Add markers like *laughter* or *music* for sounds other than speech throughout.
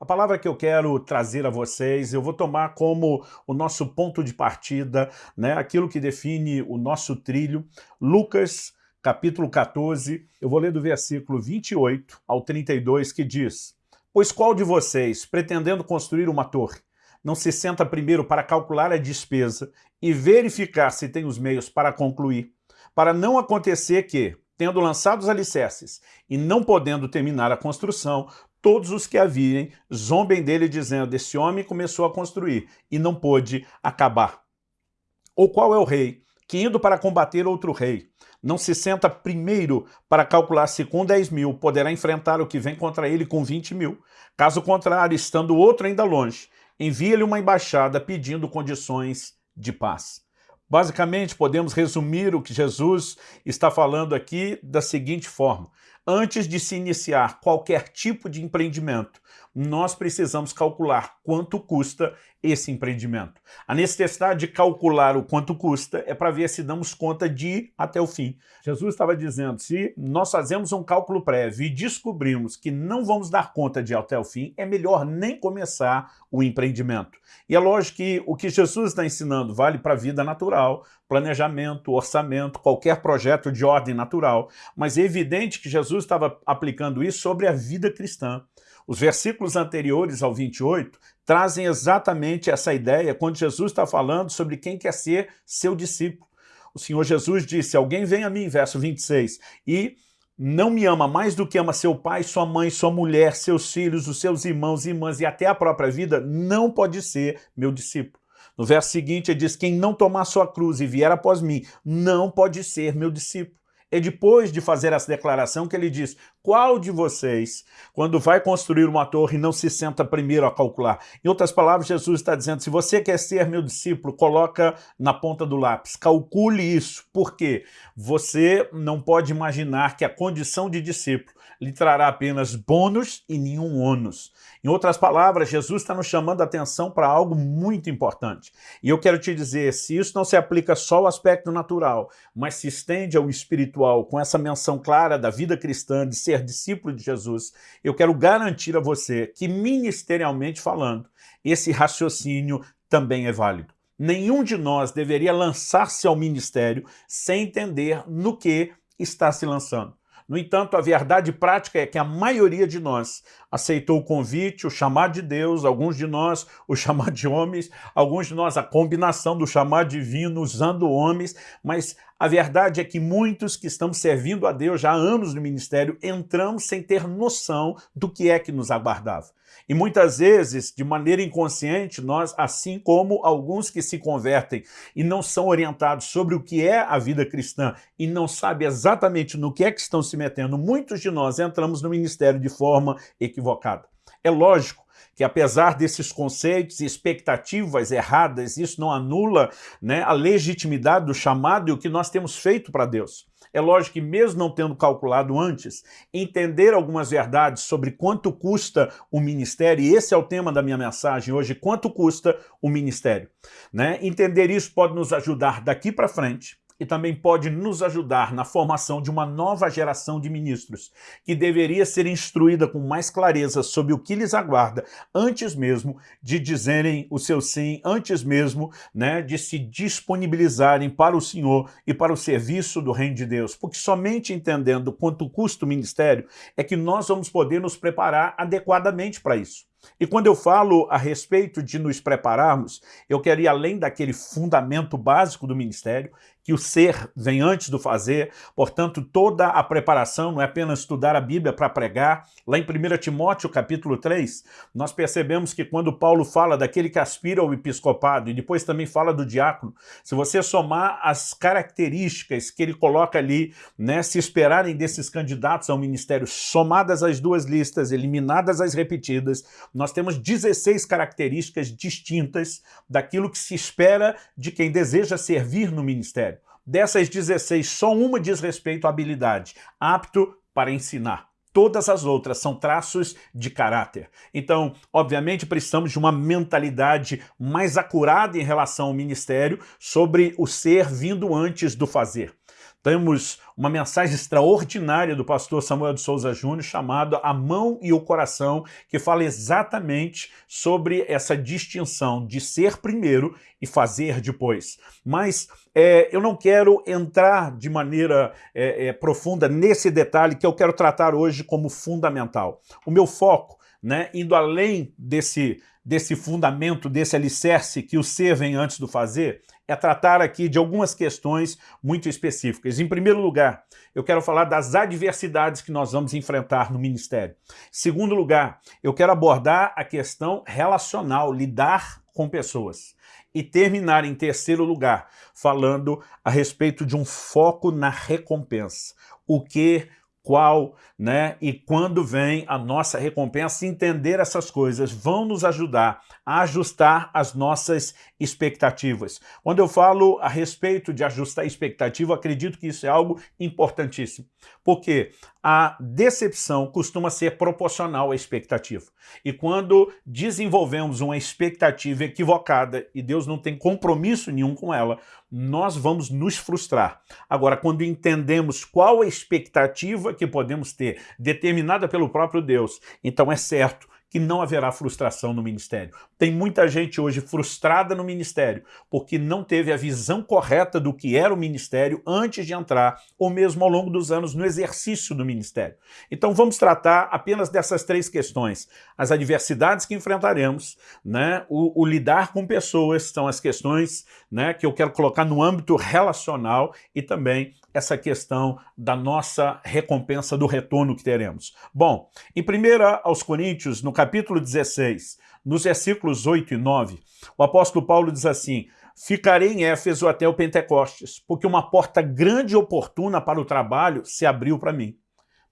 A palavra que eu quero trazer a vocês, eu vou tomar como o nosso ponto de partida, né, aquilo que define o nosso trilho, Lucas capítulo 14, eu vou ler do versículo 28 ao 32, que diz, Pois qual de vocês, pretendendo construir uma torre, não se senta primeiro para calcular a despesa e verificar se tem os meios para concluir, para não acontecer que, tendo lançado os alicerces e não podendo terminar a construção, todos os que a virem zombem dele dizendo, esse homem começou a construir e não pôde acabar. Ou qual é o rei que indo para combater outro rei, não se senta primeiro para calcular se com 10 mil poderá enfrentar o que vem contra ele com 20 mil. Caso contrário, estando outro ainda longe, envia-lhe uma embaixada pedindo condições de paz. Basicamente, podemos resumir o que Jesus está falando aqui da seguinte forma. Antes de se iniciar qualquer tipo de empreendimento, nós precisamos calcular quanto custa esse empreendimento. A necessidade de calcular o quanto custa é para ver se damos conta de ir até o fim. Jesus estava dizendo, se nós fazemos um cálculo prévio e descobrimos que não vamos dar conta de ir até o fim, é melhor nem começar o empreendimento. E é lógico que o que Jesus está ensinando vale para a vida natural, planejamento, orçamento, qualquer projeto de ordem natural, mas é evidente que Jesus estava aplicando isso sobre a vida cristã. Os versículos anteriores ao 28 trazem exatamente essa ideia quando Jesus está falando sobre quem quer ser seu discípulo. O Senhor Jesus disse, alguém vem a mim, verso 26, e não me ama mais do que ama seu pai, sua mãe, sua mulher, seus filhos, os seus irmãos e irmãs e até a própria vida, não pode ser meu discípulo. No verso seguinte ele diz, quem não tomar sua cruz e vier após mim, não pode ser meu discípulo. É depois de fazer essa declaração que ele diz, qual de vocês, quando vai construir uma torre, não se senta primeiro a calcular? Em outras palavras, Jesus está dizendo, se você quer ser meu discípulo, coloca na ponta do lápis, calcule isso. Por quê? Você não pode imaginar que a condição de discípulo lhe trará apenas bônus e nenhum ônus. Em outras palavras, Jesus está nos chamando a atenção para algo muito importante. E eu quero te dizer, se isso não se aplica só ao aspecto natural, mas se estende ao espiritual, com essa menção clara da vida cristã, de ser discípulo de Jesus, eu quero garantir a você que, ministerialmente falando, esse raciocínio também é válido. Nenhum de nós deveria lançar-se ao ministério sem entender no que está se lançando. No entanto, a verdade prática é que a maioria de nós aceitou o convite, o chamado de Deus, alguns de nós o chamado de homens, alguns de nós a combinação do chamado divino usando homens, mas a verdade é que muitos que estamos servindo a Deus já há anos no ministério entramos sem ter noção do que é que nos aguardava. E muitas vezes, de maneira inconsciente, nós, assim como alguns que se convertem e não são orientados sobre o que é a vida cristã e não sabem exatamente no que é que estão se metendo, muitos de nós entramos no ministério de forma equivocada. É lógico que apesar desses conceitos e expectativas erradas, isso não anula né, a legitimidade do chamado e o que nós temos feito para Deus. É lógico que mesmo não tendo calculado antes, entender algumas verdades sobre quanto custa o ministério, e esse é o tema da minha mensagem hoje, quanto custa o ministério. Né? Entender isso pode nos ajudar daqui para frente e também pode nos ajudar na formação de uma nova geração de ministros, que deveria ser instruída com mais clareza sobre o que lhes aguarda, antes mesmo de dizerem o seu sim, antes mesmo né, de se disponibilizarem para o Senhor e para o serviço do Reino de Deus. Porque somente entendendo quanto custa o ministério é que nós vamos poder nos preparar adequadamente para isso. E quando eu falo a respeito de nos prepararmos, eu quero ir além daquele fundamento básico do ministério, que o ser vem antes do fazer, portanto toda a preparação não é apenas estudar a Bíblia para pregar. Lá em 1 Timóteo capítulo 3, nós percebemos que quando Paulo fala daquele que aspira ao episcopado e depois também fala do diácono, se você somar as características que ele coloca ali, né, se esperarem desses candidatos ao ministério, somadas as duas listas, eliminadas as repetidas, nós temos 16 características distintas daquilo que se espera de quem deseja servir no ministério. Dessas 16, só uma diz respeito à habilidade, apto para ensinar. Todas as outras são traços de caráter. Então, obviamente, precisamos de uma mentalidade mais acurada em relação ao ministério sobre o ser vindo antes do fazer. Temos uma mensagem extraordinária do pastor Samuel de Souza Júnior chamada A Mão e o Coração, que fala exatamente sobre essa distinção de ser primeiro e fazer depois. Mas é, eu não quero entrar de maneira é, é, profunda nesse detalhe que eu quero tratar hoje como fundamental. O meu foco, né, indo além desse, desse fundamento, desse alicerce que o ser vem antes do fazer, é tratar aqui de algumas questões muito específicas. Em primeiro lugar, eu quero falar das adversidades que nós vamos enfrentar no ministério. Em segundo lugar, eu quero abordar a questão relacional, lidar com pessoas. E terminar em terceiro lugar, falando a respeito de um foco na recompensa. O que qual né, e quando vem a nossa recompensa, entender essas coisas vão nos ajudar a ajustar as nossas expectativas. Quando eu falo a respeito de ajustar expectativa, acredito que isso é algo importantíssimo, porque a decepção costuma ser proporcional à expectativa. E quando desenvolvemos uma expectativa equivocada e Deus não tem compromisso nenhum com ela, nós vamos nos frustrar. Agora, quando entendemos qual a expectativa que podemos ter, determinada pelo próprio Deus, então é certo que não haverá frustração no ministério. Tem muita gente hoje frustrada no ministério porque não teve a visão correta do que era o ministério antes de entrar, ou mesmo ao longo dos anos no exercício do ministério. Então vamos tratar apenas dessas três questões. As adversidades que enfrentaremos, né? o, o lidar com pessoas, são as questões né, que eu quero colocar no âmbito relacional e também essa questão da nossa recompensa do retorno que teremos. Bom, em 1 aos Coríntios, no capítulo 16, nos versículos 8 e 9, o apóstolo Paulo diz assim, Ficarei em Éfeso até o Pentecostes, porque uma porta grande e oportuna para o trabalho se abriu para mim.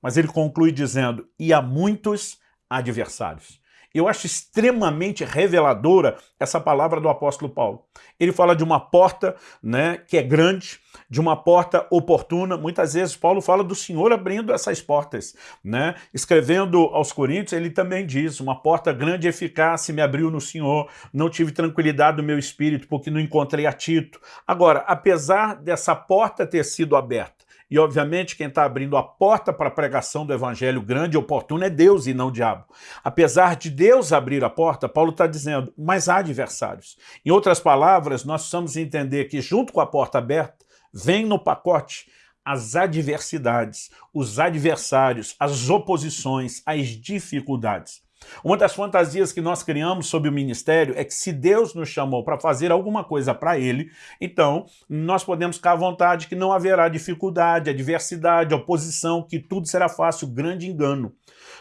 Mas ele conclui dizendo, e há muitos adversários. Eu acho extremamente reveladora essa palavra do apóstolo Paulo. Ele fala de uma porta né, que é grande, de uma porta oportuna. Muitas vezes Paulo fala do Senhor abrindo essas portas. Né? Escrevendo aos Coríntios, ele também diz, uma porta grande e eficaz me abriu no Senhor, não tive tranquilidade do meu espírito porque não encontrei a Tito. Agora, apesar dessa porta ter sido aberta, e, obviamente, quem está abrindo a porta para a pregação do evangelho grande e oportuno é Deus e não o diabo. Apesar de Deus abrir a porta, Paulo está dizendo, mas há adversários. Em outras palavras, nós precisamos entender que junto com a porta aberta, vem no pacote as adversidades, os adversários, as oposições, as dificuldades. Uma das fantasias que nós criamos sobre o ministério é que se Deus nos chamou para fazer alguma coisa para Ele, então nós podemos ficar à vontade que não haverá dificuldade, adversidade, oposição, que tudo será fácil, grande engano.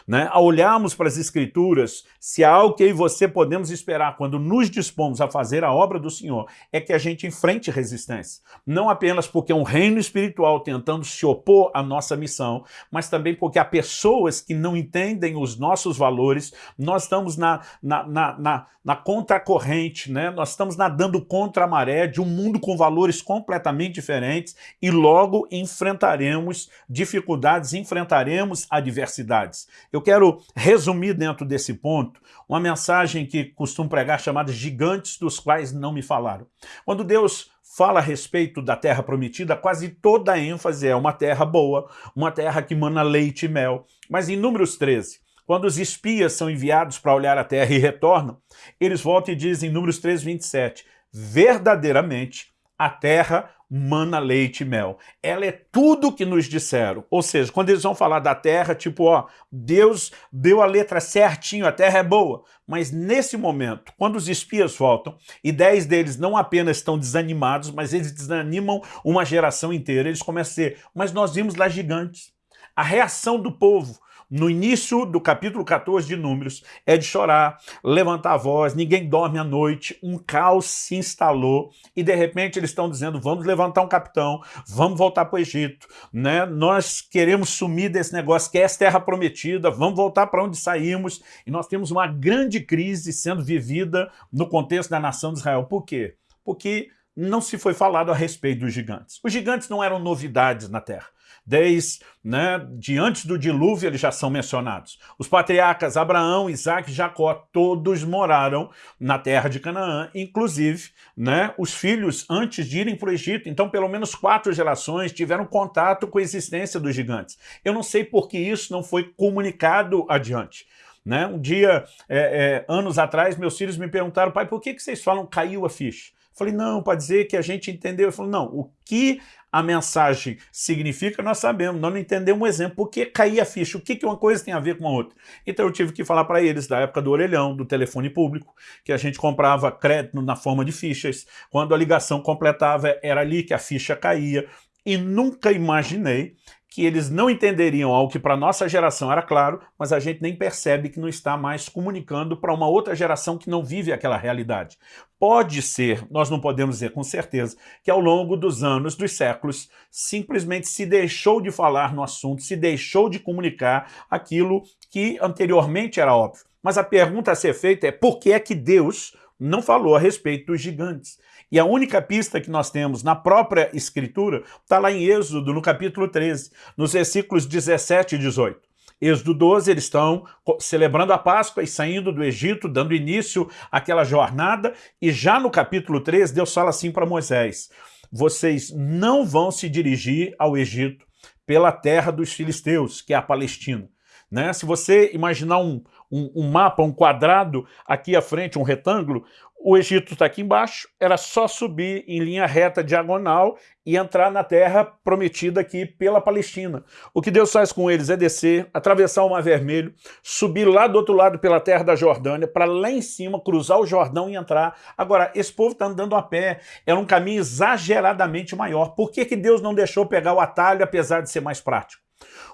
Né? Olharmos para as Escrituras, se há algo que eu e você podemos esperar quando nos dispomos a fazer a obra do Senhor, é que a gente enfrente resistência. Não apenas porque é um reino espiritual tentando se opor à nossa missão, mas também porque há pessoas que não entendem os nossos valores, nós estamos na, na, na, na, na contracorrente, né? nós estamos nadando contra a maré de um mundo com valores completamente diferentes e logo enfrentaremos dificuldades, enfrentaremos adversidades. Eu quero resumir dentro desse ponto uma mensagem que costumo pregar chamada gigantes dos quais não me falaram. Quando Deus fala a respeito da terra prometida, quase toda a ênfase é uma terra boa, uma terra que mana leite e mel. Mas em Números 13, quando os espias são enviados para olhar a terra e retornam, eles voltam e dizem em Números 3, 27, verdadeiramente a terra mana leite e mel. Ela é tudo que nos disseram. Ou seja, quando eles vão falar da terra, tipo, ó, Deus deu a letra certinho, a terra é boa. Mas nesse momento, quando os espias voltam, e dez deles não apenas estão desanimados, mas eles desanimam uma geração inteira, eles começam a dizer, mas nós vimos lá gigantes. A reação do povo no início do capítulo 14 de Números, é de chorar, levantar a voz, ninguém dorme à noite, um caos se instalou e de repente eles estão dizendo vamos levantar um capitão, vamos voltar para o Egito, né? nós queremos sumir desse negócio que é essa terra prometida, vamos voltar para onde saímos e nós temos uma grande crise sendo vivida no contexto da nação de Israel. Por quê? Porque não se foi falado a respeito dos gigantes. Os gigantes não eram novidades na terra. Desde né, de antes do dilúvio eles já são mencionados. Os patriarcas Abraão, Isaac e Jacó, todos moraram na terra de Canaã, inclusive né, os filhos antes de irem para o Egito. Então pelo menos quatro gerações tiveram contato com a existência dos gigantes. Eu não sei por que isso não foi comunicado adiante. Né? Um dia, é, é, anos atrás, meus filhos me perguntaram, pai, por que, que vocês falam caiu a ficha? Falei, não, para dizer que a gente entendeu. Ele falou, não, o que a mensagem significa, nós sabemos, nós não entendemos um exemplo, por que cair a ficha, o que, que uma coisa tem a ver com a outra. Então eu tive que falar para eles da época do orelhão, do telefone público, que a gente comprava crédito na forma de fichas, quando a ligação completava, era ali que a ficha caía, e nunca imaginei que eles não entenderiam algo que para nossa geração era claro, mas a gente nem percebe que não está mais comunicando para uma outra geração que não vive aquela realidade. Pode ser, nós não podemos dizer com certeza, que ao longo dos anos, dos séculos, simplesmente se deixou de falar no assunto, se deixou de comunicar aquilo que anteriormente era óbvio. Mas a pergunta a ser feita é por que é que Deus não falou a respeito dos gigantes? E a única pista que nós temos na própria Escritura está lá em Êxodo, no capítulo 13, nos versículos 17 e 18. Êxodo 12, eles estão celebrando a Páscoa e saindo do Egito, dando início àquela jornada, e já no capítulo 13, Deus fala assim para Moisés, vocês não vão se dirigir ao Egito pela terra dos filisteus, que é a Palestina. Né? Se você imaginar um, um, um mapa, um quadrado aqui à frente, um retângulo, o Egito está aqui embaixo, era só subir em linha reta diagonal e entrar na terra prometida aqui pela Palestina. O que Deus faz com eles é descer, atravessar o Mar Vermelho, subir lá do outro lado pela terra da Jordânia, para lá em cima, cruzar o Jordão e entrar. Agora, esse povo está andando a pé, era um caminho exageradamente maior. Por que, que Deus não deixou pegar o atalho, apesar de ser mais prático?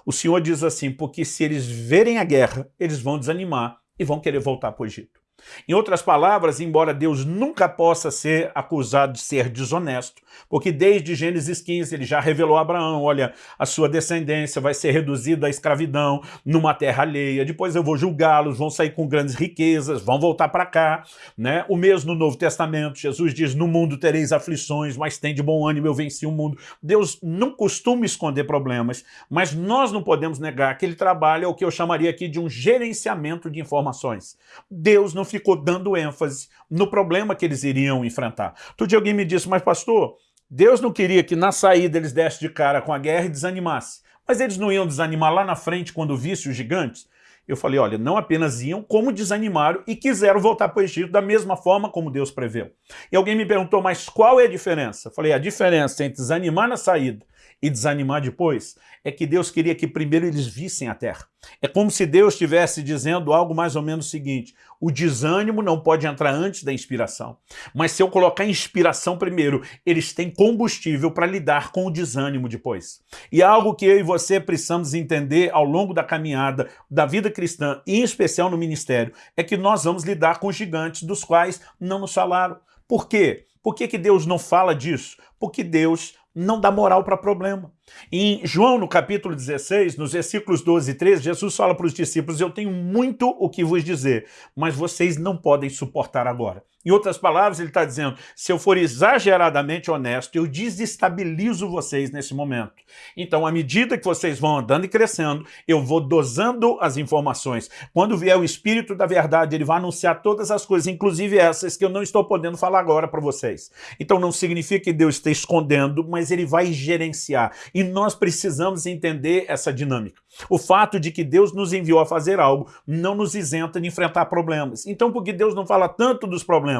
O Senhor diz assim, porque se eles verem a guerra, eles vão desanimar e vão querer voltar para o Egito. Em outras palavras, embora Deus nunca possa ser acusado de ser desonesto, porque desde Gênesis 15 ele já revelou a Abraão, olha, a sua descendência vai ser reduzida à escravidão numa terra alheia, depois eu vou julgá-los, vão sair com grandes riquezas, vão voltar para cá. Né? O mesmo no Novo Testamento, Jesus diz, no mundo tereis aflições, mas tem de bom ânimo, eu venci o mundo. Deus não costuma esconder problemas, mas nós não podemos negar que ele trabalha o que eu chamaria aqui de um gerenciamento de informações. Deus não ficou dando ênfase no problema que eles iriam enfrentar. Outro dia alguém me disse, mas pastor, Deus não queria que na saída eles dessem de cara com a guerra e desanimassem. Mas eles não iam desanimar lá na frente quando vissem os gigantes? Eu falei, olha, não apenas iam, como desanimaram e quiseram voltar para o Egito da mesma forma como Deus preveu. E alguém me perguntou, mas qual é a diferença? Eu falei, a diferença entre desanimar na saída e desanimar depois, é que Deus queria que primeiro eles vissem a terra. É como se Deus estivesse dizendo algo mais ou menos o seguinte, o desânimo não pode entrar antes da inspiração, mas se eu colocar inspiração primeiro, eles têm combustível para lidar com o desânimo depois. E é algo que eu e você precisamos entender ao longo da caminhada da vida cristã, em especial no ministério, é que nós vamos lidar com gigantes dos quais não nos falaram. Por quê? Por que, que Deus não fala disso? Porque Deus não dá moral para problema. Em João, no capítulo 16, nos versículos 12 e 13, Jesus fala para os discípulos, eu tenho muito o que vos dizer, mas vocês não podem suportar agora. Em outras palavras, ele está dizendo, se eu for exageradamente honesto, eu desestabilizo vocês nesse momento. Então, à medida que vocês vão andando e crescendo, eu vou dosando as informações. Quando vier o Espírito da Verdade, ele vai anunciar todas as coisas, inclusive essas que eu não estou podendo falar agora para vocês. Então, não significa que Deus esteja escondendo, mas ele vai gerenciar. E nós precisamos entender essa dinâmica. O fato de que Deus nos enviou a fazer algo não nos isenta de enfrentar problemas. Então, por que Deus não fala tanto dos problemas?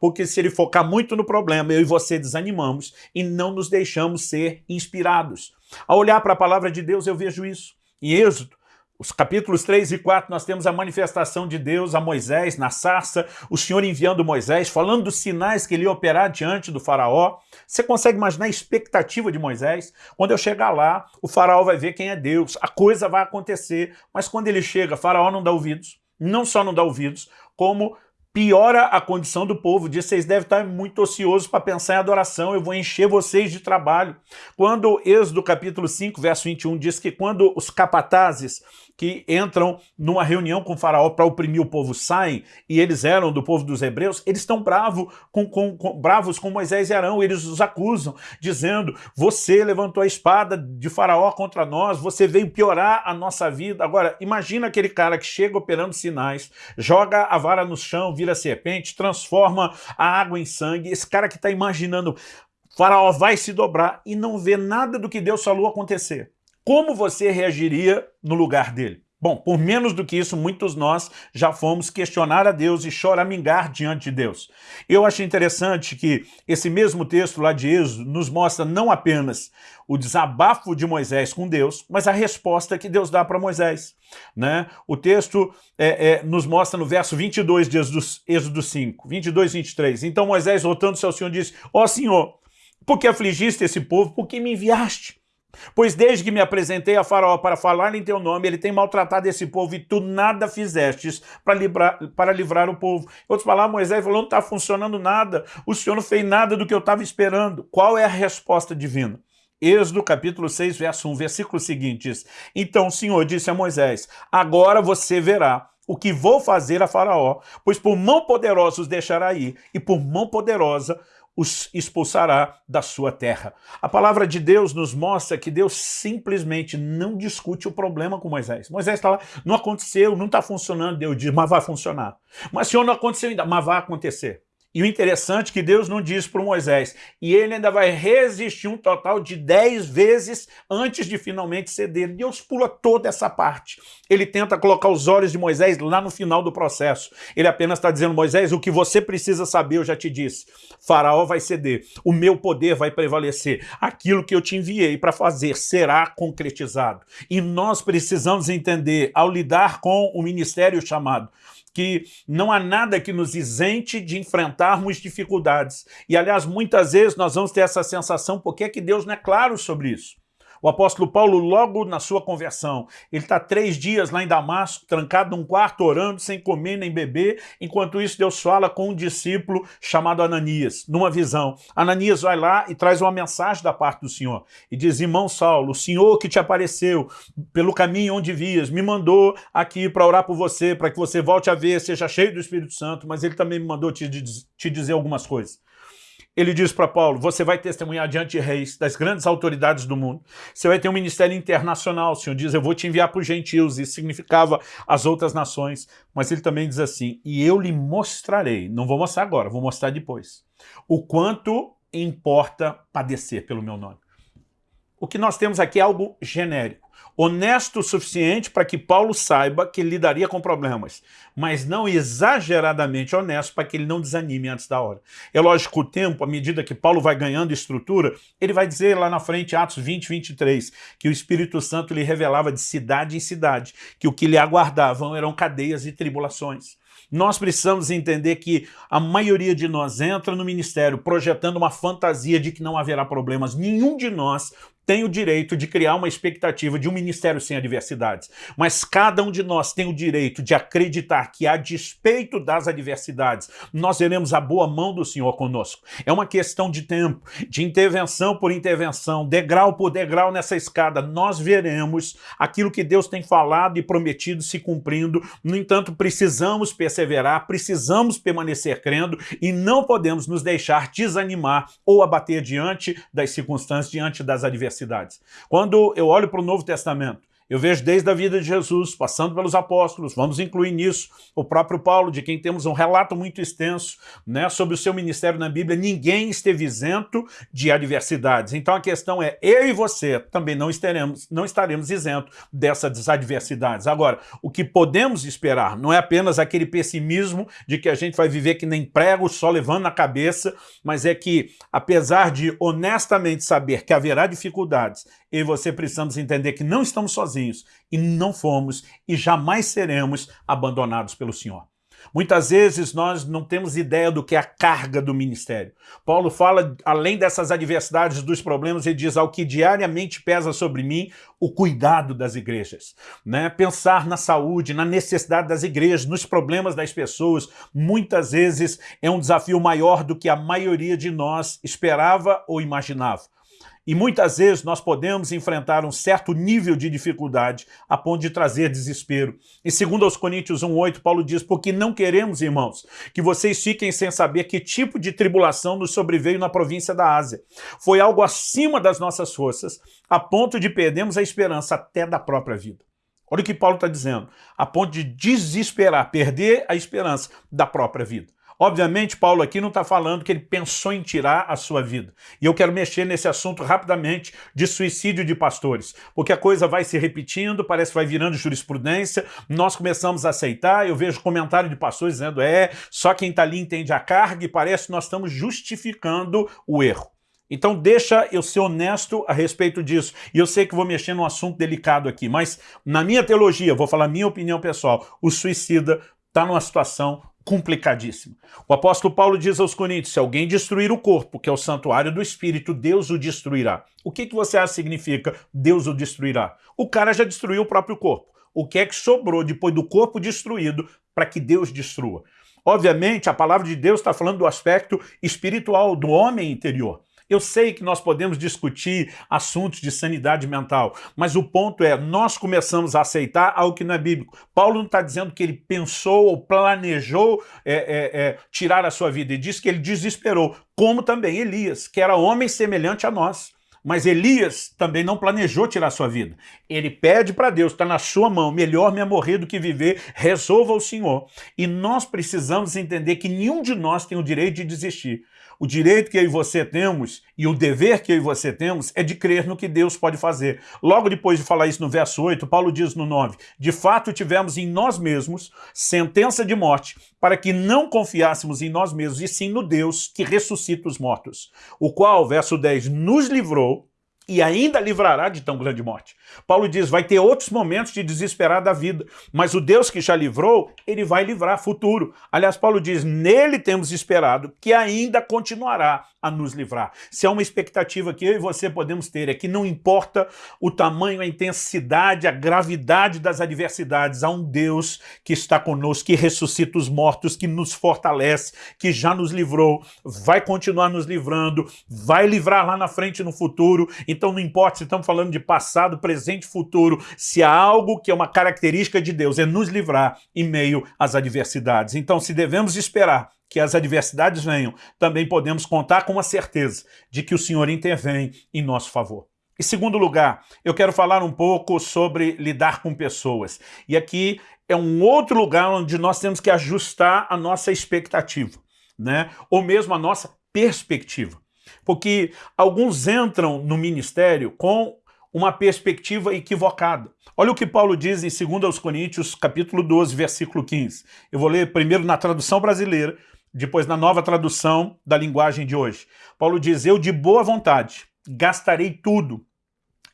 Porque se ele focar muito no problema, eu e você desanimamos e não nos deixamos ser inspirados. Ao olhar para a palavra de Deus, eu vejo isso. Em Êxodo, os capítulos 3 e 4 nós temos a manifestação de Deus a Moisés na sarça, o Senhor enviando Moisés, falando dos sinais que ele ia operar diante do faraó. Você consegue imaginar a expectativa de Moisés? Quando eu chegar lá, o faraó vai ver quem é Deus, a coisa vai acontecer, mas quando ele chega, faraó não dá ouvidos, não só não dá ouvidos, como piora a condição do povo, diz, vocês devem estar muito ociosos para pensar em adoração, eu vou encher vocês de trabalho. Quando Êxodo capítulo 5, verso 21 diz que quando os capatazes que entram numa reunião com o faraó para oprimir o povo saem, e eles eram do povo dos hebreus, eles estão bravo com, com, com, bravos com Moisés e Arão, eles os acusam, dizendo, você levantou a espada de faraó contra nós, você veio piorar a nossa vida. Agora, imagina aquele cara que chega operando sinais, joga a vara no chão, vira serpente, transforma a água em sangue, esse cara que está imaginando, faraó vai se dobrar e não vê nada do que Deus falou acontecer. Como você reagiria no lugar dele? Bom, por menos do que isso, muitos nós já fomos questionar a Deus e choramingar diante de Deus. Eu achei interessante que esse mesmo texto lá de Êxodo nos mostra não apenas o desabafo de Moisés com Deus, mas a resposta que Deus dá para Moisés. Né? O texto é, é, nos mostra no verso 22 de Êxodo, Êxodo 5, 22 e 23. Então Moisés, voltando-se ao Senhor, disse, ó oh, Senhor, por que afligiste esse povo? Por que me enviaste? Pois desde que me apresentei a faraó para falar em teu nome, ele tem maltratado esse povo e tu nada fizestes para livrar, para livrar o povo. Em outras palavras, Moisés falou, não está funcionando nada, o Senhor não fez nada do que eu estava esperando. Qual é a resposta divina? Êxodo capítulo 6, verso 1, versículo seguinte diz, Então o Senhor disse a Moisés, agora você verá o que vou fazer a faraó, pois por mão poderosa os deixará ir, e por mão poderosa os expulsará da sua terra. A palavra de Deus nos mostra que Deus simplesmente não discute o problema com Moisés. Moisés está lá, não aconteceu, não está funcionando, Deus diz, mas vai funcionar. Mas Senhor, não aconteceu ainda, mas vai acontecer. E o interessante é que Deus não diz para Moisés, e ele ainda vai resistir um total de dez vezes antes de finalmente ceder. Deus pula toda essa parte. Ele tenta colocar os olhos de Moisés lá no final do processo. Ele apenas está dizendo, Moisés, o que você precisa saber, eu já te disse. Faraó vai ceder, o meu poder vai prevalecer. Aquilo que eu te enviei para fazer será concretizado. E nós precisamos entender, ao lidar com o ministério chamado, que não há nada que nos isente de enfrentarmos dificuldades. E, aliás, muitas vezes nós vamos ter essa sensação, porque é que Deus não é claro sobre isso? O apóstolo Paulo, logo na sua conversão, ele está três dias lá em Damasco, trancado num quarto, orando, sem comer nem beber. Enquanto isso, Deus fala com um discípulo chamado Ananias, numa visão. Ananias vai lá e traz uma mensagem da parte do Senhor. E diz, irmão Saulo, o Senhor que te apareceu pelo caminho onde vias, me mandou aqui para orar por você, para que você volte a ver, seja cheio do Espírito Santo, mas ele também me mandou te, te dizer algumas coisas. Ele diz para Paulo, você vai testemunhar diante de reis, das grandes autoridades do mundo. Você vai ter um ministério internacional. O Senhor diz, eu vou te enviar para os gentios. Isso significava as outras nações. Mas ele também diz assim, e eu lhe mostrarei, não vou mostrar agora, vou mostrar depois, o quanto importa padecer pelo meu nome. O que nós temos aqui é algo genérico honesto o suficiente para que Paulo saiba que lidaria com problemas, mas não exageradamente honesto para que ele não desanime antes da hora. É lógico o tempo, à medida que Paulo vai ganhando estrutura, ele vai dizer lá na frente, Atos 20, 23, que o Espírito Santo lhe revelava de cidade em cidade, que o que lhe aguardavam eram cadeias e tribulações. Nós precisamos entender que a maioria de nós entra no ministério projetando uma fantasia de que não haverá problemas. Nenhum de nós tem o direito de criar uma expectativa de um ministério sem adversidades, mas cada um de nós tem o direito de acreditar que, a despeito das adversidades, nós veremos a boa mão do Senhor conosco. É uma questão de tempo, de intervenção por intervenção, degrau por degrau nessa escada, nós veremos aquilo que Deus tem falado e prometido se cumprindo. No entanto, precisamos perseverar, precisamos permanecer crendo e não podemos nos deixar desanimar ou abater diante das circunstâncias, diante das adversidades Quando eu olho para o Novo Testamento, eu vejo desde a vida de Jesus, passando pelos apóstolos, vamos incluir nisso o próprio Paulo, de quem temos um relato muito extenso né, sobre o seu ministério na Bíblia, ninguém esteve isento de adversidades. Então a questão é, eu e você também não estaremos, não estaremos isentos dessas adversidades. Agora, o que podemos esperar não é apenas aquele pessimismo de que a gente vai viver que nem prego, só levando na cabeça, mas é que, apesar de honestamente saber que haverá dificuldades, e você precisamos entender que não estamos sozinhos e não fomos e jamais seremos abandonados pelo Senhor. Muitas vezes nós não temos ideia do que é a carga do ministério. Paulo fala, além dessas adversidades, dos problemas, ele diz, ao que diariamente pesa sobre mim, o cuidado das igrejas. Né? Pensar na saúde, na necessidade das igrejas, nos problemas das pessoas, muitas vezes é um desafio maior do que a maioria de nós esperava ou imaginava. E muitas vezes nós podemos enfrentar um certo nível de dificuldade a ponto de trazer desespero. E segundo aos Coríntios 1,8, Paulo diz, porque não queremos, irmãos, que vocês fiquem sem saber que tipo de tribulação nos sobreveio na província da Ásia. Foi algo acima das nossas forças, a ponto de perdermos a esperança até da própria vida. Olha o que Paulo está dizendo, a ponto de desesperar, perder a esperança da própria vida. Obviamente, Paulo aqui não está falando que ele pensou em tirar a sua vida. E eu quero mexer nesse assunto rapidamente de suicídio de pastores, porque a coisa vai se repetindo, parece que vai virando jurisprudência, nós começamos a aceitar, eu vejo comentário de pastores dizendo, é, só quem está ali entende a carga e parece que nós estamos justificando o erro. Então deixa eu ser honesto a respeito disso. E eu sei que vou mexer num assunto delicado aqui, mas na minha teologia, vou falar minha opinião pessoal, o suicida está numa situação complicadíssimo. O apóstolo Paulo diz aos Coríntios, se alguém destruir o corpo, que é o santuário do Espírito, Deus o destruirá. O que, que você acha significa Deus o destruirá? O cara já destruiu o próprio corpo. O que é que sobrou depois do corpo destruído para que Deus destrua? Obviamente, a palavra de Deus está falando do aspecto espiritual do homem interior. Eu sei que nós podemos discutir assuntos de sanidade mental, mas o ponto é, nós começamos a aceitar algo que não é bíblico. Paulo não está dizendo que ele pensou ou planejou é, é, é, tirar a sua vida, ele diz que ele desesperou, como também Elias, que era homem semelhante a nós. Mas Elias também não planejou tirar sua vida. Ele pede para Deus, está na sua mão, melhor me morrer do que viver, resolva o Senhor. E nós precisamos entender que nenhum de nós tem o direito de desistir. O direito que eu e você temos e o dever que eu e você temos é de crer no que Deus pode fazer. Logo depois de falar isso no verso 8, Paulo diz no 9, de fato tivemos em nós mesmos sentença de morte, para que não confiássemos em nós mesmos, e sim no Deus que ressuscita os mortos, o qual, verso 10, nos livrou e ainda livrará de tão grande morte. Paulo diz, vai ter outros momentos de desesperar da vida, mas o Deus que já livrou, ele vai livrar futuro. Aliás, Paulo diz, nele temos esperado que ainda continuará a nos livrar. Se há uma expectativa que eu e você podemos ter, é que não importa o tamanho, a intensidade, a gravidade das adversidades, há um Deus que está conosco, que ressuscita os mortos, que nos fortalece, que já nos livrou, vai continuar nos livrando, vai livrar lá na frente no futuro. Então não importa se estamos falando de passado, presente, futuro, se há algo que é uma característica de Deus, é nos livrar em meio às adversidades. Então se devemos esperar que as adversidades venham, também podemos contar com a certeza de que o Senhor intervém em nosso favor. Em segundo lugar, eu quero falar um pouco sobre lidar com pessoas. E aqui é um outro lugar onde nós temos que ajustar a nossa expectativa, né? ou mesmo a nossa perspectiva. Porque alguns entram no ministério com uma perspectiva equivocada. Olha o que Paulo diz em 2 Coríntios, capítulo 12, versículo 15. Eu vou ler primeiro na tradução brasileira, depois na nova tradução da linguagem de hoje. Paulo diz, eu de boa vontade gastarei tudo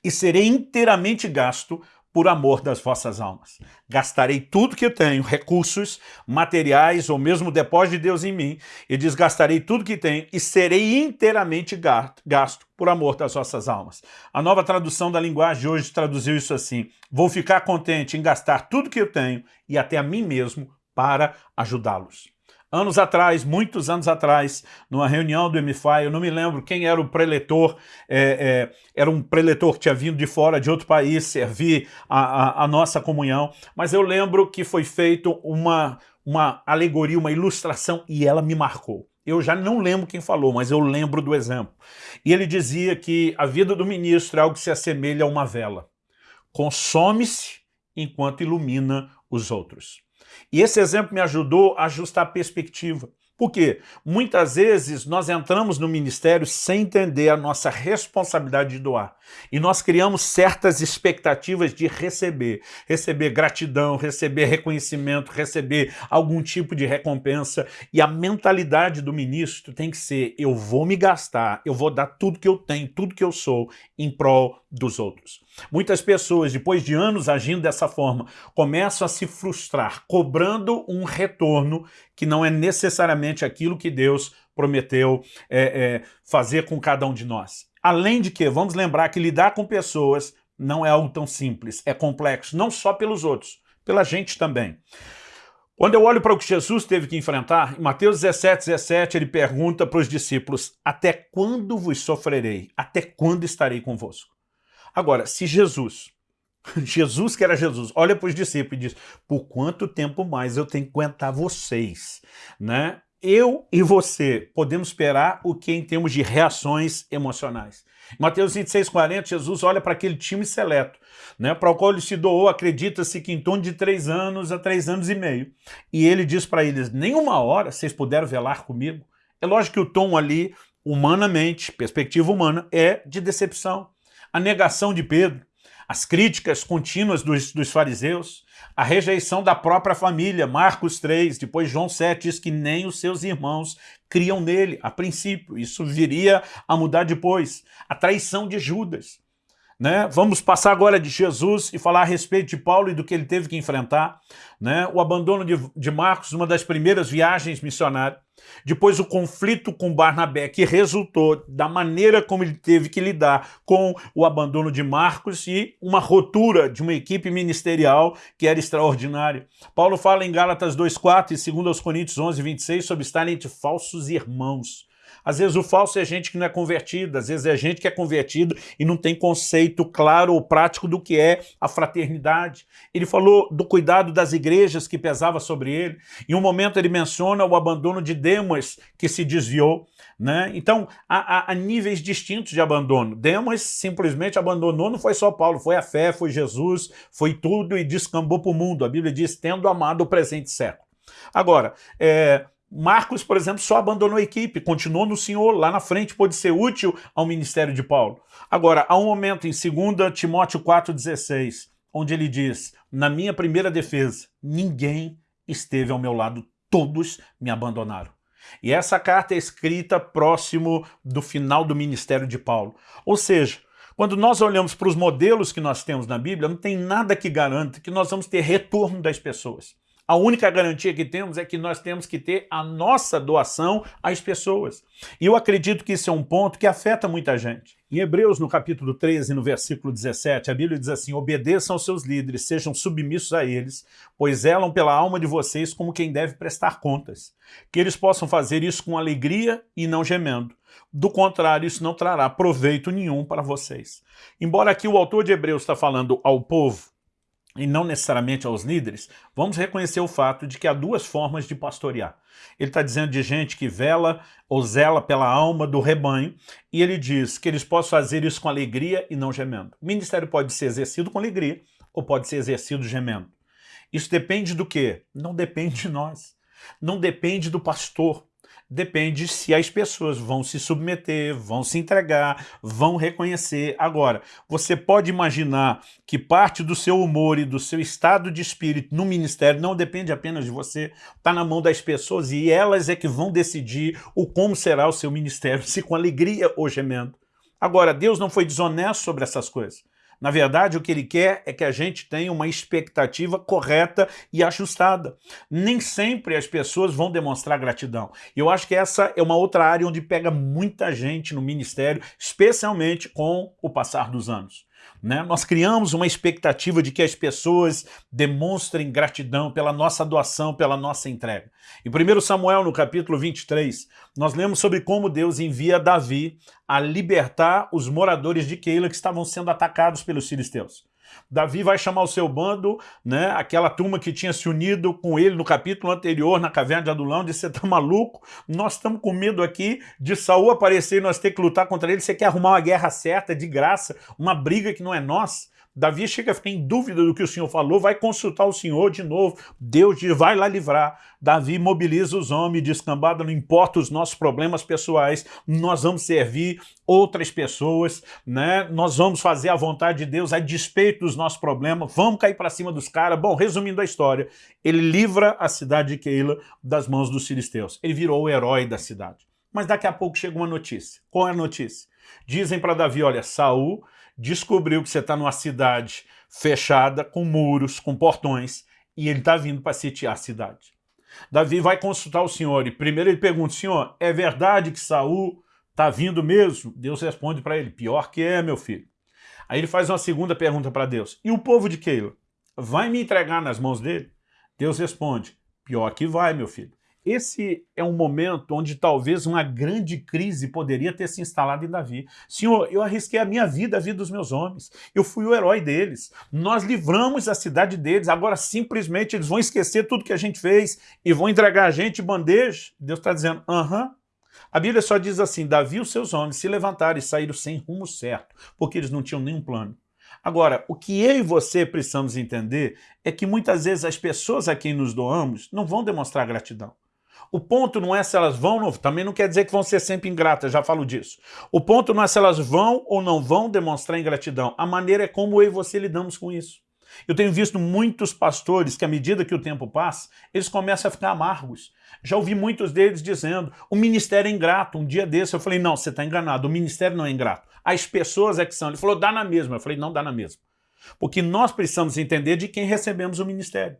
e serei inteiramente gasto por amor das vossas almas. Gastarei tudo que eu tenho, recursos, materiais ou mesmo depósito de Deus em mim, e desgastarei tudo que tenho e serei inteiramente gasto por amor das vossas almas. A nova tradução da linguagem de hoje traduziu isso assim, vou ficar contente em gastar tudo que eu tenho e até a mim mesmo para ajudá-los. Anos atrás, muitos anos atrás, numa reunião do MFI, eu não me lembro quem era o preletor, é, é, era um preletor que tinha vindo de fora, de outro país, servir a, a, a nossa comunhão, mas eu lembro que foi feito uma, uma alegoria, uma ilustração, e ela me marcou. Eu já não lembro quem falou, mas eu lembro do exemplo. E ele dizia que a vida do ministro é algo que se assemelha a uma vela. Consome-se enquanto ilumina os outros. E esse exemplo me ajudou a ajustar a perspectiva. Por quê? Muitas vezes nós entramos no ministério sem entender a nossa responsabilidade de doar. E nós criamos certas expectativas de receber. Receber gratidão, receber reconhecimento, receber algum tipo de recompensa. E a mentalidade do ministro tem que ser, eu vou me gastar, eu vou dar tudo que eu tenho, tudo que eu sou, em prol dos outros. Muitas pessoas, depois de anos agindo dessa forma, começam a se frustrar, cobrando um retorno que não é necessariamente aquilo que Deus prometeu é, é, fazer com cada um de nós. Além de que, vamos lembrar que lidar com pessoas não é algo tão simples, é complexo, não só pelos outros, pela gente também. Quando eu olho para o que Jesus teve que enfrentar, em Mateus 17, 17, ele pergunta para os discípulos, até quando vos sofrerei? Até quando estarei convosco? Agora, se Jesus, *laughs* Jesus que era Jesus, olha para os discípulos e diz, por quanto tempo mais eu tenho que aguentar vocês? Né? Eu e você podemos esperar o que em termos de reações emocionais. Em Mateus 26, 40, Jesus olha para aquele time seleto, né, para o qual ele se doou, acredita-se que em torno de três anos a três anos e meio. E ele diz para eles, nenhuma hora vocês puderam velar comigo. É lógico que o tom ali, humanamente, perspectiva humana, é de decepção. A negação de Pedro, as críticas contínuas dos, dos, fariseus, a rejeição da própria família, Marcos 3, depois João 7 diz que nem os seus irmãos criam nele, a princípio, isso viria a mudar depois, a traição de Judas, né? Vamos passar agora de Jesus e falar a respeito de Paulo e do que ele teve que enfrentar. Né? O abandono de, de Marcos, uma das primeiras viagens missionárias. Depois o conflito com Barnabé, que resultou da maneira como ele teve que lidar com o abandono de Marcos e uma rotura de uma equipe ministerial que era extraordinária. Paulo fala em Gálatas 2,4 e 2 Coríntios 11, 26 sobre estarem entre falsos irmãos. Às vezes o falso é gente que não é convertida, às vezes é gente que é convertida e não tem conceito claro ou prático do que é a fraternidade. Ele falou do cuidado das igrejas que pesava sobre ele. Em um momento ele menciona o abandono de Demas, que se desviou. Né? Então, há, há, há, níveis distintos de abandono. Demas simplesmente abandonou, não foi só Paulo, foi a fé, foi Jesus, foi tudo e descambou para o mundo. A Bíblia diz, tendo amado o presente século. Agora, é, Marcos, por exemplo, só abandonou a equipe, continuou no Senhor, lá na frente pôde ser útil ao ministério de Paulo. Agora, há um momento em 2 Timóteo 4,16, onde ele diz, na minha primeira defesa, ninguém esteve ao meu lado, todos me abandonaram. E essa carta é escrita próximo do final do ministério de Paulo. Ou seja, quando nós olhamos para os modelos que nós temos na Bíblia, não tem nada que garanta que nós vamos ter retorno das pessoas. A única garantia que temos é que nós temos que ter a nossa doação às pessoas. E eu acredito que isso é um ponto que afeta muita gente. Em Hebreus, no capítulo 13, no versículo 17, a Bíblia diz assim, obedeçam aos seus líderes, sejam submissos a eles, pois elam pela alma de vocês como quem deve prestar contas. Que eles possam fazer isso com alegria e não gemendo. Do contrário, isso não trará proveito nenhum para vocês. Embora aqui o autor de Hebreus está falando ao povo, e não necessariamente aos líderes, vamos reconhecer o fato de que há duas formas de pastorear. Ele está dizendo de gente que vela ou zela pela alma do rebanho, e ele diz que eles possam fazer isso com alegria e não gemendo. O ministério pode ser exercido com alegria ou pode ser exercido gemendo. Isso depende do quê? Não depende de nós. Não depende do pastor depende se as pessoas vão se submeter, vão se entregar, vão reconhecer. Agora, você pode imaginar que parte do seu humor e do seu estado de espírito no ministério não depende apenas de você, está na mão das pessoas e elas é que vão decidir o como será o seu ministério, *laughs* se com alegria ou gemendo. Agora, Deus não foi desonesto sobre essas coisas. Na verdade, o que ele quer é que a gente tenha uma expectativa correta e ajustada. Nem sempre as pessoas vão demonstrar gratidão. E eu acho que essa é uma outra área onde pega muita gente no ministério, especialmente com o passar dos anos. Né? Nós criamos uma expectativa de que as pessoas demonstrem gratidão pela nossa doação, pela nossa entrega. Em 1 Samuel, no capítulo 23, nós lemos sobre como Deus envia Davi a libertar os moradores de Keila que estavam sendo atacados pelos filisteus. Davi vai chamar o seu bando, né, aquela turma que tinha se unido com ele no capítulo anterior, na caverna de Adulão, disse, você tá maluco? Nós estamos com medo aqui de Saul aparecer e nós ter que lutar contra ele, você quer arrumar uma guerra certa, de graça, uma briga que não é nossa? Davi chega a ficar em dúvida do que o Senhor falou, vai consultar o Senhor de novo. Deus diz, vai lá livrar. Davi mobiliza os homens, diz, cambada, não importa os nossos problemas pessoais, nós vamos servir outras pessoas, né? nós vamos fazer a vontade de Deus a despeito dos nossos problemas, vamos cair para cima dos caras. Bom, resumindo a história, ele livra a cidade de Keila das mãos dos filisteus. Ele virou o herói da cidade. Mas daqui a pouco chega uma notícia. Qual é a notícia? Dizem para Davi, olha, Saul descobriu que você está numa cidade fechada, com muros, com portões, e ele está vindo para sitiar a cidade. Davi vai consultar o Senhor, e primeiro ele pergunta, Senhor, é verdade que Saul está vindo mesmo? Deus responde para ele, pior que é, meu filho. Aí ele faz uma segunda pergunta para Deus, e o povo de Keila? Vai me entregar nas mãos dele? Deus responde, Pior que vai, meu filho. Esse é um momento onde talvez uma grande crise poderia ter se instalado em Davi. Senhor, eu arrisquei a minha vida, a vida dos meus homens. Eu fui o herói deles. Nós livramos a cidade deles. Agora simplesmente eles vão esquecer tudo que a gente fez e vão entregar a gente bandeja. Deus está dizendo, aham. A Bíblia só diz assim, Davi e os seus homens se levantaram e saíram sem rumo certo, porque eles não tinham nenhum plano. Agora, o que eu e você precisamos entender é que muitas vezes as pessoas a quem nos doamos não vão demonstrar gratidão. O ponto não é se elas vão, também não quer dizer que vão ser sempre ingratas, já falo disso. O ponto não é se elas vão ou não vão demonstrar ingratidão. A maneira é como eu e você lidamos com isso. Eu tenho visto muitos pastores que, à medida que o tempo passa, eles começam a ficar amargos. Já ouvi muitos deles dizendo, o ministério é ingrato. Um dia desse eu falei, não, você está enganado, o ministério não é ingrato. As pessoas é que são. Ele falou, dá na mesma. Eu falei, não dá na mesma. Porque nós precisamos entender de quem recebemos o ministério.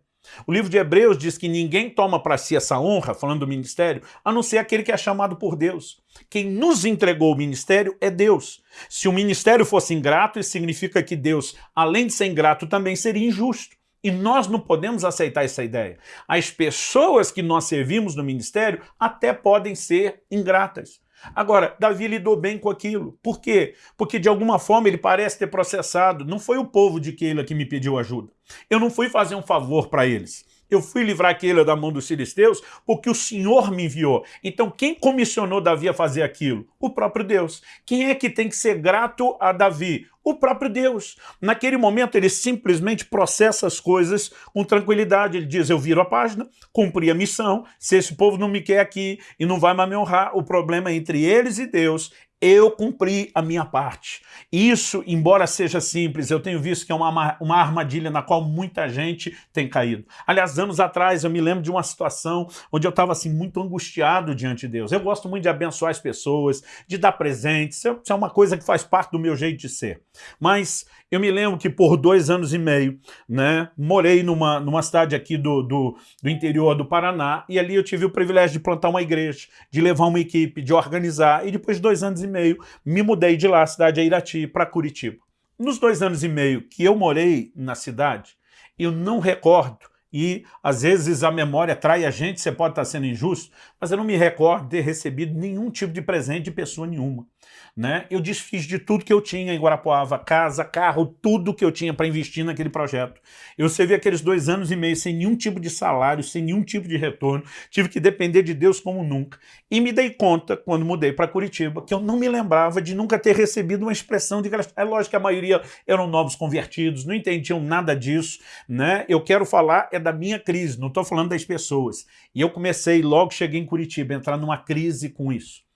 O livro de Hebreus diz que ninguém toma para si essa honra, falando do ministério, a não ser aquele que é chamado por Deus. Quem nos entregou o ministério é Deus. Se o ministério fosse ingrato, isso significa que Deus, além de ser ingrato, também seria injusto. E nós não podemos aceitar essa ideia. As pessoas que nós servimos no ministério até podem ser ingratas. Agora, Davi lidou bem com aquilo. Por quê? Porque de alguma forma ele parece ter processado. Não foi o povo de Keila que me pediu ajuda. Eu não fui fazer um favor para eles. Eu fui livrar Keila da mão dos filisteus porque o Senhor me enviou. Então quem comissionou Davi a fazer aquilo? O próprio Deus. Quem é que tem que ser grato a Davi? O próprio Deus. Naquele momento ele simplesmente processa as coisas com tranquilidade. Ele diz, eu viro a página, cumpri a missão, se esse povo não me quer aqui e não vai mais me honrar, o problema é entre eles e Deus, eu cumpri a minha parte. Isso, embora seja simples, eu tenho visto que é uma, uma armadilha na qual muita gente tem caído. Aliás, anos atrás eu me lembro de uma situação onde eu estava assim muito angustiado diante de Deus. Eu gosto muito de abençoar as pessoas, de dar presentes, isso é uma coisa que faz parte do meu jeito de ser. Mas eu me lembro que por dois anos e meio, né, morei numa, numa cidade aqui do, do, do interior do Paraná e ali eu tive o privilégio de plantar uma igreja, de levar uma equipe, de organizar e depois de dois anos e meio me mudei de lá, cidade de Irati, para Curitiba. Nos dois anos e meio que eu morei na cidade, eu não recordo e às vezes a memória trai a gente, você pode estar sendo injusto, mas eu não me recordo de ter recebido nenhum tipo de presente de pessoa nenhuma né? Eu desfiz de tudo que eu tinha em Guarapuava, casa, carro, tudo que eu tinha para investir naquele projeto. Eu servi aqueles dois anos e meio sem nenhum tipo de salário, sem nenhum tipo de retorno, tive que depender de Deus como nunca. E me dei conta, quando mudei para Curitiba, que eu não me lembrava de nunca ter recebido uma expressão de gratidão. É lógico que a maioria eram novos convertidos, não entendiam nada disso, né? Eu quero falar é da minha crise, não estou falando das pessoas. E eu comecei, logo cheguei em Curitiba, a entrar numa crise com isso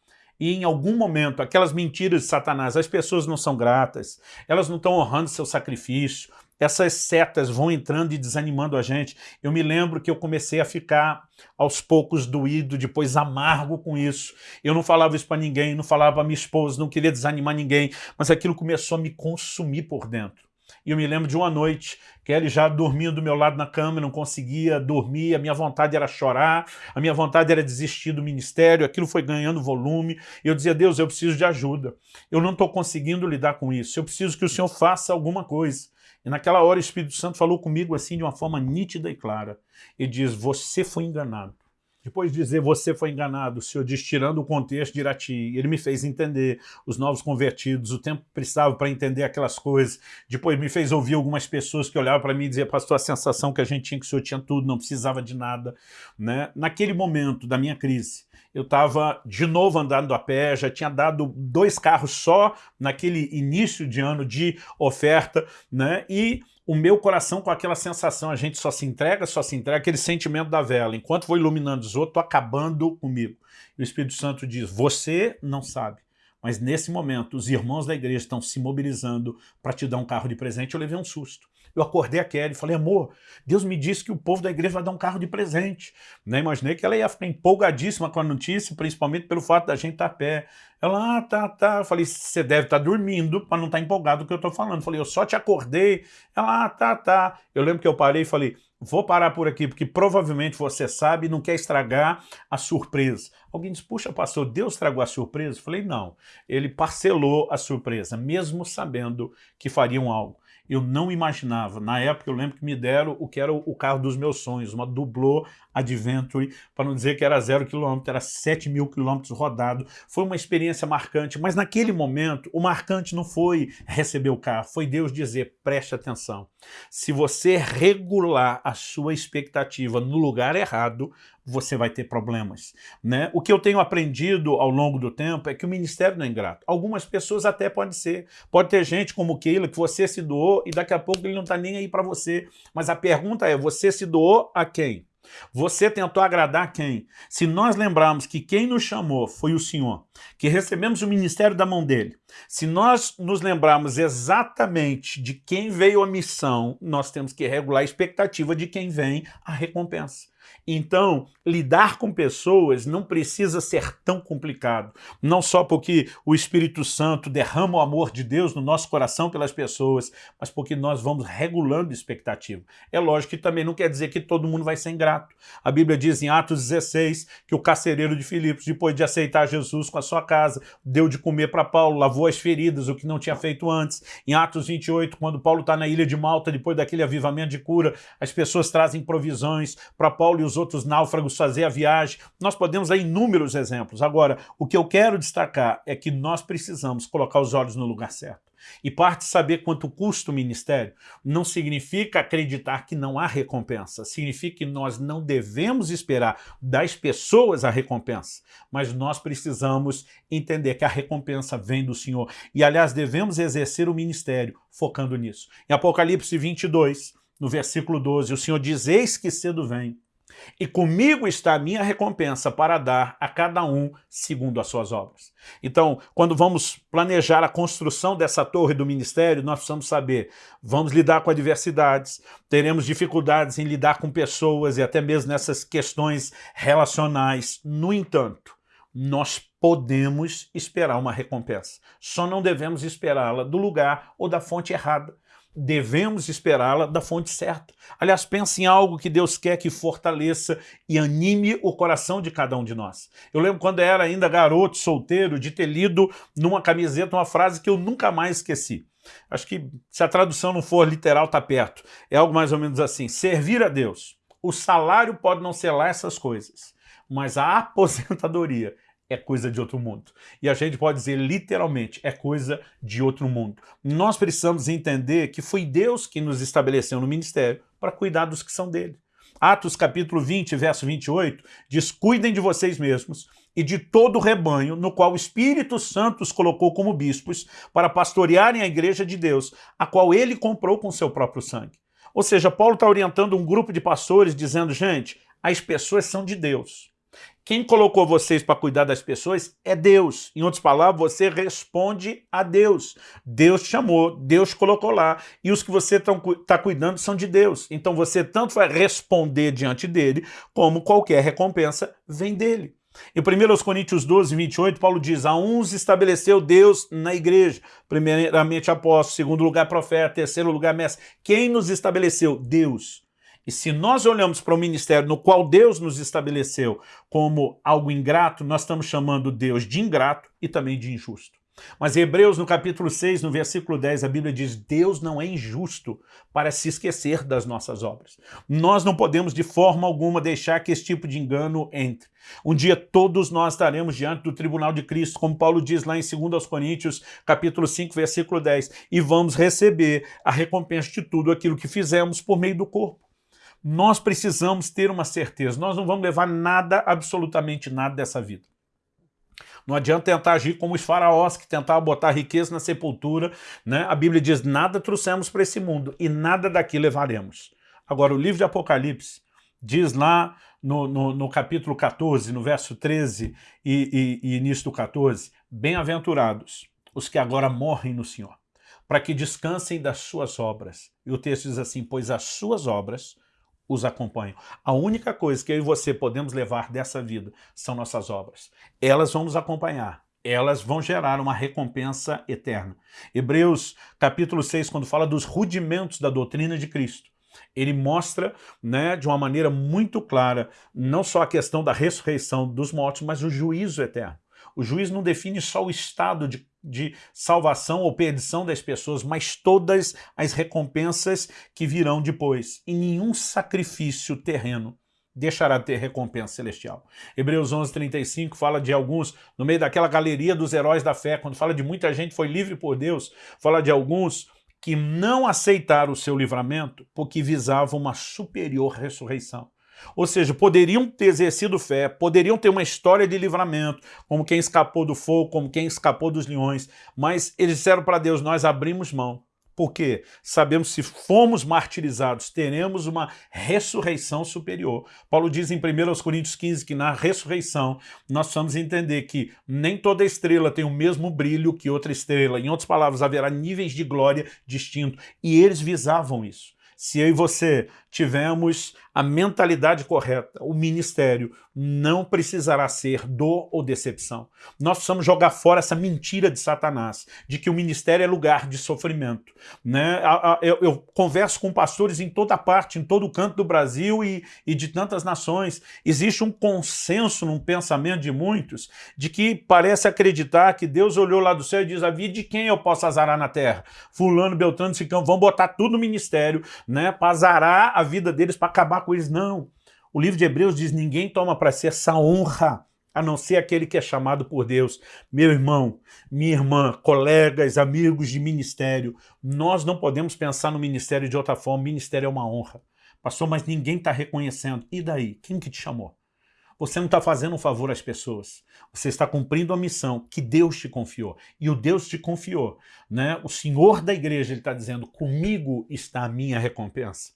e em algum momento aquelas mentiras de Satanás, as pessoas não são gratas, elas não estão honrando seu sacrifício, essas setas vão entrando e desanimando a gente. Eu me lembro que eu comecei a ficar aos poucos doído, depois amargo com isso. Eu não falava isso para ninguém, não falava para minha esposa, não queria desanimar ninguém, mas aquilo começou a me consumir por dentro. E eu me lembro de uma noite, que ele já dormindo do meu lado na cama, não conseguia dormir, a minha vontade era chorar, a minha vontade era desistir do ministério, aquilo foi ganhando volume, e eu dizia, Deus, eu preciso de ajuda, eu não estou conseguindo lidar com isso, eu preciso que o Senhor faça alguma coisa. E naquela hora o Espírito Santo falou comigo assim de uma forma nítida e clara, e diz, você foi enganado. Depois de dizer você foi enganado, o senhor diz tirando o contexto de Irati, ele me fez entender os novos convertidos, o tempo precisava para entender aquelas coisas. Depois me fez ouvir algumas pessoas que olhavam para mim e diziam, pastor, a sensação que a gente tinha que o senhor tinha tudo, não precisava de nada. Né? Naquele momento da minha crise, eu estava de novo andando a pé, já tinha dado dois carros só naquele início de ano de oferta, né? E o meu coração com aquela sensação, a gente só se entrega, só se entrega, aquele sentimento da vela. Enquanto vou iluminando os outros, estou acabando comigo. E o Espírito Santo diz, você não sabe. Mas nesse momento, os irmãos da igreja estão se mobilizando para te dar um carro de presente. Eu levei um susto. Eu acordei a Kelly e falei, amor, Deus me disse que o povo da igreja vai dar um carro de presente. Né? Imaginei que ela ia ficar empolgadíssima com a notícia, principalmente pelo fato da gente estar tá a pé. Ela, ah, tá, tá. Eu falei, você deve estar tá dormindo para não estar tá empolgado com o que eu estou falando. Eu falei, eu só te acordei. Ela, ah, tá, tá. Eu lembro que eu parei e falei, vou parar por aqui, porque provavelmente você sabe e não quer estragar a surpresa. Alguém diz, puxa, pastor, Deus estragou a surpresa? Eu falei, não. Ele parcelou a surpresa, mesmo sabendo que fariam algo. Eu não imaginava. Na época eu lembro que me deram o que era o carro dos meus sonhos, uma Dublô Adventure, para não dizer que era zero quilômetro, era 7 mil quilômetros rodado. Foi uma experiência marcante, mas naquele momento o marcante não foi receber o carro, foi Deus dizer, preste atenção. Se você regular a sua expectativa no lugar errado, você vai ter problemas. Né? O que eu tenho aprendido ao longo do tempo é que o ministério não é ingrato. Algumas pessoas até pode ser. Pode ter gente como Keila que você se doou e daqui a pouco ele não está nem aí para você. Mas a pergunta é, você se doou a quem? Você tentou agradar quem? Se nós lembrarmos que quem nos chamou foi o Senhor, que recebemos o ministério da mão dele, se nós nos lembrarmos exatamente de quem veio a missão, nós temos que regular a expectativa de quem vem a recompensa. Então, lidar com pessoas não precisa ser tão complicado. Não só porque o Espírito Santo derrama o amor de Deus no nosso coração pelas pessoas, mas porque nós vamos regulando expectativa. É lógico que também não quer dizer que todo mundo vai ser ingrato. A Bíblia diz em Atos 16 que o carcereiro de Filipos, depois de aceitar Jesus com a sua casa, deu de comer para Paulo, lavou as feridas, o que não tinha feito antes. Em Atos 28, quando Paulo está na ilha de Malta, depois daquele avivamento de cura, as pessoas trazem provisões para Paulo e os outros náufragos fazer a viagem. Nós podemos dar inúmeros exemplos. Agora, o que eu quero destacar é que nós precisamos colocar os olhos no lugar certo. E parte saber quanto custa o ministério não significa acreditar que não há recompensa, significa que nós não devemos esperar das pessoas a recompensa, mas nós precisamos entender que a recompensa vem do Senhor. E, aliás, devemos exercer o ministério focando nisso. Em Apocalipse 22, no versículo 12, o Senhor diz, eis que cedo vem, e comigo está a minha recompensa para dar a cada um segundo as suas obras. Então, quando vamos planejar a construção dessa torre do ministério, nós precisamos saber, vamos lidar com adversidades, teremos dificuldades em lidar com pessoas e até mesmo nessas questões relacionais. No entanto, nós podemos esperar uma recompensa. Só não devemos esperá-la do lugar ou da fonte errada devemos esperá-la da fonte certa. Aliás, pense em algo que Deus quer que fortaleça e anime o coração de cada um de nós. Eu lembro quando era ainda garoto, solteiro, de ter lido numa camiseta uma frase que eu nunca mais esqueci. Acho que se a tradução não for literal, está perto. É algo mais ou menos assim, servir a Deus. O salário pode não ser lá essas coisas, mas a aposentadoria é coisa de outro mundo. E a gente pode dizer literalmente, é coisa de outro mundo. Nós precisamos entender que foi Deus que nos estabeleceu no ministério para cuidar dos que são dele. Atos capítulo 20, verso 28, diz, cuidem de vocês mesmos e de todo o rebanho no qual o Espírito Santo os colocou como bispos para pastorearem a igreja de Deus, a qual ele comprou com seu próprio sangue. Ou seja, Paulo está orientando um grupo de pastores dizendo, gente, as pessoas são de Deus. Quem colocou vocês para cuidar das pessoas é Deus. Em outras palavras, você responde a Deus. Deus chamou, Deus colocou lá. E os que você está cuidando são de Deus. Então você tanto vai responder diante dele, como qualquer recompensa vem dele. Em 1 Coríntios 12, 28, Paulo diz, a uns estabeleceu Deus na igreja, primeiramente apóstolo, segundo lugar profeta, terceiro lugar mestre. Quem nos estabeleceu? Deus. E se nós olhamos para o ministério no qual Deus nos estabeleceu como algo ingrato, nós estamos chamando Deus de ingrato e também de injusto. Mas Hebreus, no capítulo 6, no versículo 10, a Bíblia diz, Deus não é injusto para se esquecer das nossas obras. Nós não podemos de forma alguma deixar que esse tipo de engano entre. Um dia todos nós estaremos diante do tribunal de Cristo, como Paulo diz lá em 2 Coríntios, capítulo 5, versículo 10, e vamos receber a recompensa de tudo aquilo que fizemos por meio do corpo. Nós precisamos ter uma certeza, nós não vamos levar nada, absolutamente nada dessa vida. Não adianta tentar agir como os faraós que tentavam botar riqueza na sepultura. Né? A Bíblia diz, nada trouxemos para esse mundo e nada daqui levaremos. Agora, o livro de Apocalipse diz lá no, no, no capítulo 14, no verso 13 e, e, e início do 14, Bem-aventurados os que agora morrem no Senhor, para que descansem das suas obras. E o texto diz assim, pois as suas obras os acompanham. A única coisa que eu e você podemos levar dessa vida são nossas obras. Elas vão nos acompanhar. Elas vão gerar uma recompensa eterna. Hebreus capítulo 6, quando fala dos rudimentos da doutrina de Cristo, ele mostra né, de uma maneira muito clara não só a questão da ressurreição dos mortos, mas o juízo eterno. O juiz não define só o estado de, de salvação ou perdição das pessoas, mas todas as recompensas que virão depois. E nenhum sacrifício terreno deixará de ter recompensa celestial. Hebreus 11, 35 fala de alguns, no meio daquela galeria dos heróis da fé, quando fala de muita gente foi livre por Deus, fala de alguns que não aceitaram o seu livramento porque visavam uma superior ressurreição. Ou seja, poderiam ter exercido fé, poderiam ter uma história de livramento, como quem escapou do fogo, como quem escapou dos leões, mas eles disseram para Deus, nós abrimos mão, porque sabemos se fomos martirizados, teremos uma ressurreição superior. Paulo diz em 1 Coríntios 15 que na ressurreição nós precisamos entender que nem toda estrela tem o mesmo brilho que outra estrela. Em outras palavras, haverá níveis de glória distintos. E eles visavam isso. Se eu e você tivermos a mentalidade correta, o ministério não precisará ser dor ou decepção. Nós precisamos jogar fora essa mentira de Satanás, de que o ministério é lugar de sofrimento. Né? Eu, eu converso com pastores em toda parte, em todo canto do Brasil e, e de tantas nações. Existe um consenso num pensamento de muitos de que parece acreditar que Deus olhou lá do céu e diz, a vida de quem eu posso azarar na terra? Fulano, Beltrano, Cicão, vamos botar tudo no ministério né, para azarar a vida deles, para acabar com eles. Não. O livro de Hebreus diz, ninguém toma para si essa honra, a não ser aquele que é chamado por Deus. Meu irmão, minha irmã, colegas, amigos de ministério, nós não podemos pensar no ministério de outra forma. Ministério é uma honra. Pastor, mas ninguém está reconhecendo. E daí? Quem que te chamou? Você não está fazendo um favor às pessoas. Você está cumprindo a missão que Deus te confiou. E o Deus te confiou. Né? O Senhor da igreja está dizendo, comigo está a minha recompensa.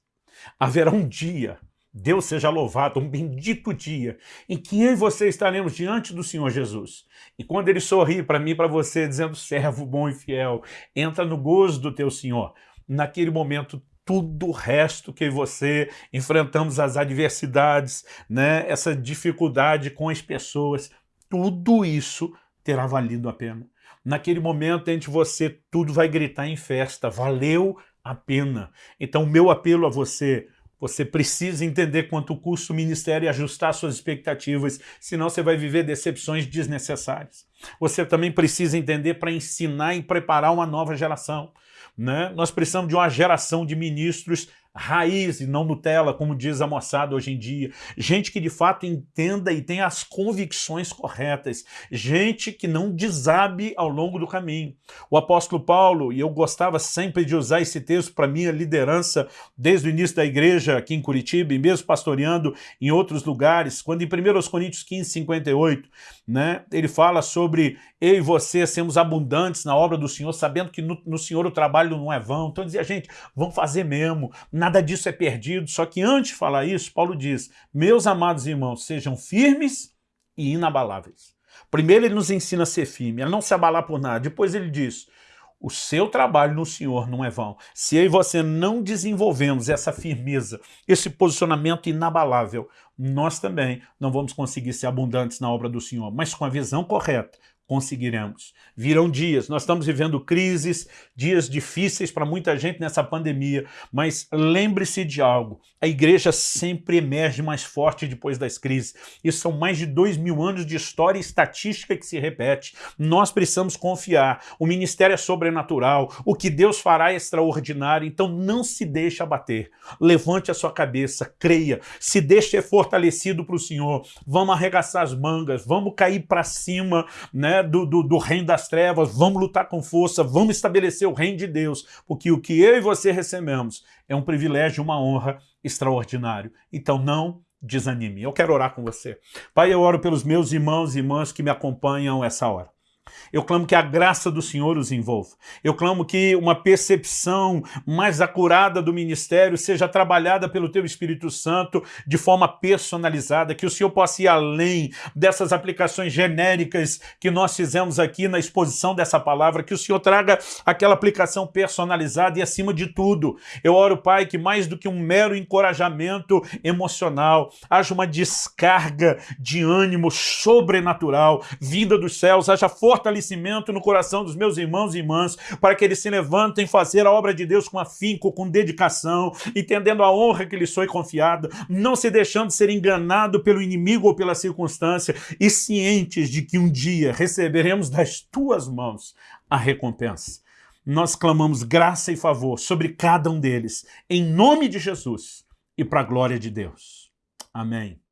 Haverá um dia Deus seja louvado, um bendito dia em que eu e você estaremos diante do Senhor Jesus. E quando Ele sorrir para mim e para você, dizendo, servo bom e fiel, entra no gozo do teu Senhor. Naquele momento, tudo o resto que você enfrentamos as adversidades, né, essa dificuldade com as pessoas, tudo isso terá valido a pena. Naquele momento, entre você, tudo vai gritar em festa, valeu a pena. Então, meu apelo a você, você precisa entender quanto custa o ministério e ajustar suas expectativas, senão você vai viver decepções desnecessárias. Você também precisa entender para ensinar e preparar uma nova geração. Né? Nós precisamos de uma geração de ministros raiz e não Nutella, como diz a moçada hoje em dia. Gente que de fato entenda e tenha as convicções corretas. Gente que não desabe ao longo do caminho. O apóstolo Paulo, e eu gostava sempre de usar esse texto para minha liderança desde o início da igreja aqui em Curitiba e mesmo pastoreando em outros lugares, quando em 1 Coríntios 15, 58, né, ele fala sobre eu e você sermos abundantes na obra do Senhor, sabendo que no, no Senhor o trabalho não é vão. Então dizia, gente, vamos fazer mesmo, nada disso é perdido. Só que antes de falar isso, Paulo diz, meus amados irmãos, sejam firmes e inabaláveis. Primeiro ele nos ensina a ser firme, a não se abalar por nada. Depois ele diz, o seu trabalho no Senhor não é vão. Se eu e você não desenvolvemos essa firmeza, esse posicionamento inabalável, nós também não vamos conseguir ser abundantes na obra do Senhor. Mas com a visão correta, conseguiremos. Virão dias, nós estamos vivendo crises, dias difíceis para muita gente nessa pandemia, mas lembre-se de algo, a igreja sempre emerge mais forte depois das crises. Isso são mais de dois mil anos de história e estatística que se repete. Nós precisamos confiar, o ministério é sobrenatural, o que Deus fará é extraordinário, então não se deixe abater. Levante a sua cabeça, creia, se deixe ser fortalecido para o Senhor, vamos arregaçar as mangas, vamos cair para cima, né? Né, do, do, do reino das trevas, vamos lutar com força, vamos estabelecer o reino de Deus, porque o que eu e você recebemos é um privilégio, uma honra extraordinário. Então não desanime. Eu quero orar com você. Pai, eu oro pelos meus irmãos e irmãs que me acompanham essa hora. Eu clamo que a graça do Senhor os envolva. Eu clamo que uma percepção mais acurada do ministério seja trabalhada pelo Teu Espírito Santo de forma personalizada, que o Senhor possa ir além dessas aplicações genéricas que nós fizemos aqui na exposição dessa palavra, que o Senhor traga aquela aplicação personalizada e, acima de tudo, eu oro, Pai, que mais do que um mero encorajamento emocional, haja uma descarga de ânimo sobrenatural, vinda dos céus, haja fortalecimento fortalecimento no coração dos meus irmãos e irmãs, para que eles se levantem fazer a obra de Deus com afinco, com dedicação, entendendo a honra que lhes foi confiada, não se deixando ser enganado pelo inimigo ou pela circunstância, e cientes de que um dia receberemos das tuas mãos a recompensa. Nós clamamos graça e favor sobre cada um deles, em nome de Jesus e para a glória de Deus. Amém.